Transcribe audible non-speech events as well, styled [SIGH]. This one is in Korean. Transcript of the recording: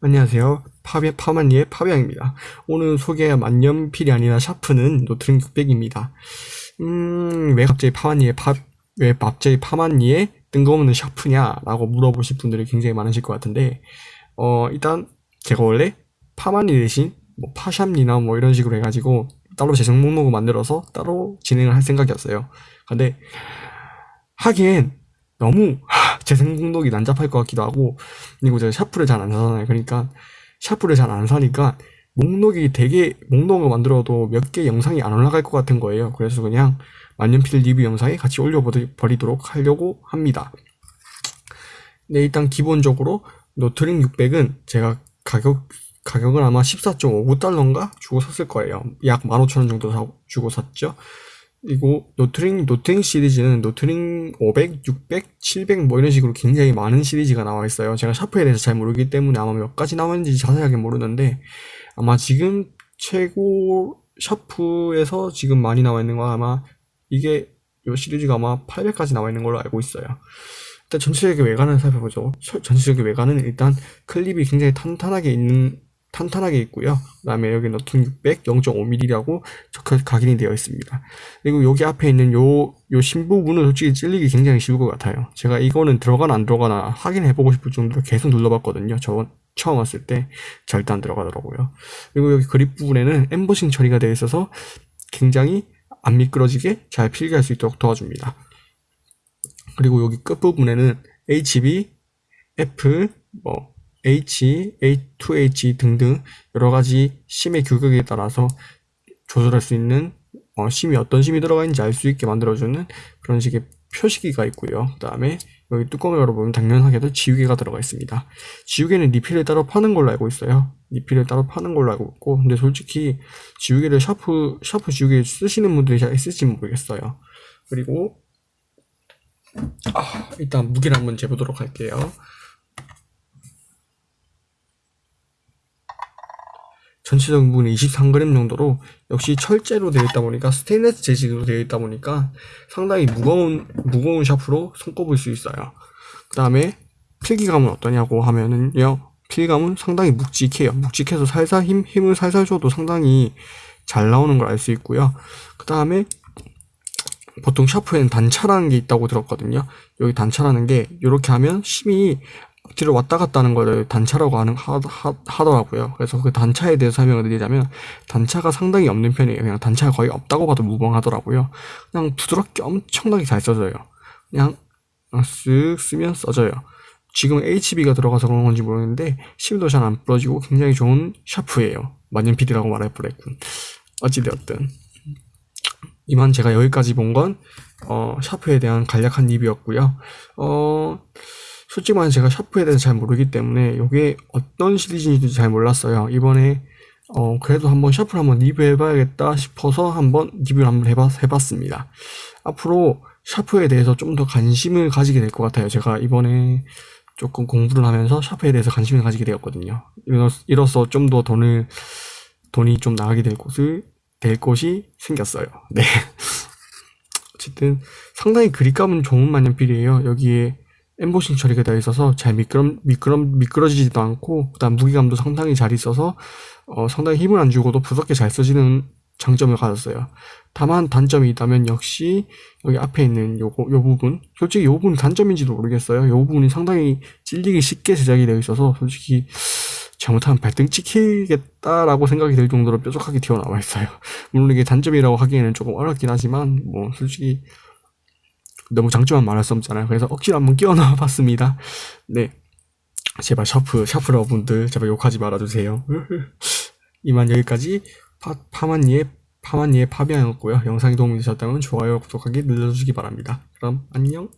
안녕하세요. 파비, 파만리의 파비앙입니다. 오늘 소개할 만년필이 아니라 샤프는 로트링 600입니다. 음, 왜 갑자기 파만리의 파, 왜 갑자기 파만리의 뜬금없는 샤프냐 라고 물어보실 분들이 굉장히 많으실 것 같은데, 어, 일단 제가 원래 파만리 대신 뭐 파샵리나 뭐 이런 식으로 해가지고 따로 재생 목록을 만들어서 따로 진행을 할 생각이었어요. 근데 하기엔 너무 [LAUGHS] 재생 목록이 난잡할 것 같기도 하고 그리고 제가 샤프를 잘 안 사잖아요. 그러니까 샤프를 잘 안 사니까 목록이 되게 목록을 만들어도 몇 개 영상이 안 올라갈 것 같은 거예요. 그래서 그냥 만년필 리뷰 영상에 같이 올려버리도록 하려고 합니다. 네, 일단 기본적으로 로트링 600은 제가 가격 가격은 아마 14.59달러인가 주고 샀을 거예요. 약 15,000원 정도 주고 샀죠. 그리고 로트링 로트링 시리즈는 로트링 500, 600, 700 뭐 이런 식으로 굉장히 많은 시리즈가 나와 있어요. 제가 샤프에 대해서 잘 모르기 때문에 아마 몇 가지 나왔는지 자세하게 모르는데 아마 지금 최고 샤프에서 지금 많이 나와 있는 건 아마 이게 이 시리즈가 아마 800까지 나와 있는 걸로 알고 있어요. 일단 전체적인 외관을 살펴보죠. 전체적인 외관은 일단 클립이 굉장히 탄탄하게 있는 탄탄하게 있고요. 그 다음에 여기 로트링 600 0.5mm라고 적혀 각인이 되어 있습니다. 그리고 여기 앞에 있는 요, 요 신부분은 솔직히 찔리기 굉장히 쉬울 것 같아요. 제가 이거는 들어가나 안 들어가나 확인해보고 싶을 정도로 계속 눌러봤거든요. 저 처음 왔을 때 절대 안 들어가더라고요. 그리고 여기 그립 부분에는 엠버싱 처리가 되어 있어서 굉장히 안 미끄러지게 잘 필기할 수 있도록 도와줍니다. 그리고 여기 끝부분에는 HB, F, 뭐 H, A2H 등등 여러 가지 심의 규격에 따라서 조절할 수 있는 어, 심이 어떤 심이 들어가 있는지 알 수 있게 만들어주는 그런 식의 표시기가 있고요. 그 다음에 여기 뚜껑을 열어보면 당연하게도 지우개가 들어가 있습니다. 지우개는 리필을 따로 파는 걸로 알고 있어요. 리필을 따로 파는 걸로 알고 있고 근데 솔직히 지우개를 샤프 샤프 지우개 쓰시는 분들이 잘 있을지 모르겠어요. 그리고 아, 일단 무게를 한번 재보도록 할게요. 전체적인 부분이 23g 정도로 역시 철제로 되어 있다 보니까 스테인레스 재질로 되어 있다 보니까 상당히 무거운 무거운 샤프로 손꼽을 수 있어요. 그 다음에 필기감은 어떠냐고 하면은요 필감은 상당히 묵직해요. 묵직해서 살살 힘, 힘을 살살 줘도 상당히 잘 나오는 걸 알 수 있고요. 그 다음에 보통 샤프에는 단차라는 게 있다고 들었거든요. 여기 단차라는 게 이렇게 하면 심이 뒤로 왔다 갔다 하는 거를 단차라고 하는 하, 하, 더라고요 그래서 그 단차에 대해서 설명을 드리자면 단차가 상당히 없는 편이에요. 그냥 단차가 거의 없다고 봐도 무방하더라고요. 그냥 부드럽게 엄청나게 잘 써져요. 그냥 쓱 쓰면 써져요. 지금 HB가 들어가서 그런 건지 모르겠는데 심도 잘 안 부러지고 굉장히 좋은 샤프예요. 만년필이라고 말할 뻔했군. 어찌되었든 이만 제가 여기까지 본 건 어, 샤프에 대한 간략한 리뷰였고요. 어, 솔직히 말해 제가 샤프에 대해서 잘 모르기 때문에 이게 어떤 시리즈인지도 잘 몰랐어요. 이번에 어 그래도 한번 샤프를 한번 리뷰해봐야겠다 싶어서 한번 리뷰를 한번 해봤, 해봤습니다. 앞으로 샤프에 대해서 좀 더 관심을 가지게 될 것 같아요. 제가 이번에 조금 공부를 하면서 샤프에 대해서 관심을 가지게 되었거든요. 이로써 좀 더 돈을 돈이 좀 나가게 될 곳을 될 곳이 생겼어요. 네. [LAUGHS] 어쨌든 상당히 그립감은 좋은 만년필이에요. 여기에 엠보싱 처리가 되어 있어서 잘 미끄러, 미끄러, 미끄러지지도 않고 그다음 무게감도 상당히 잘 있어서 어, 상당히 힘을 안 주고도 부드럽게 잘 써지는 장점을 가졌어요. 다만 단점이 있다면 역시 여기 앞에 있는 요거 요 부분 솔직히 요 부분이 단점인지도 모르겠어요. 요 부분이 상당히 찔리기 쉽게 제작이 되어 있어서 솔직히 잘못하면 발등 찍히겠다라고 생각이 들 정도로 뾰족하게 튀어나와 있어요. 물론 이게 단점이라고 하기에는 조금 어렵긴 하지만 뭐 솔직히 너무 장점만 말할 수 없잖아요. 그래서 억지로 한번 끼워 넣어 봤습니다. 네. 제발 샤프, 샤프러 분들, 제발 욕하지 말아주세요. [LAUGHS] 이만 여기까지 파, 파만리의, 파만리의 파비앙이었고요. 영상이 도움이 되셨다면 좋아요, 구독하기 눌러주시기 바랍니다. 그럼 안녕!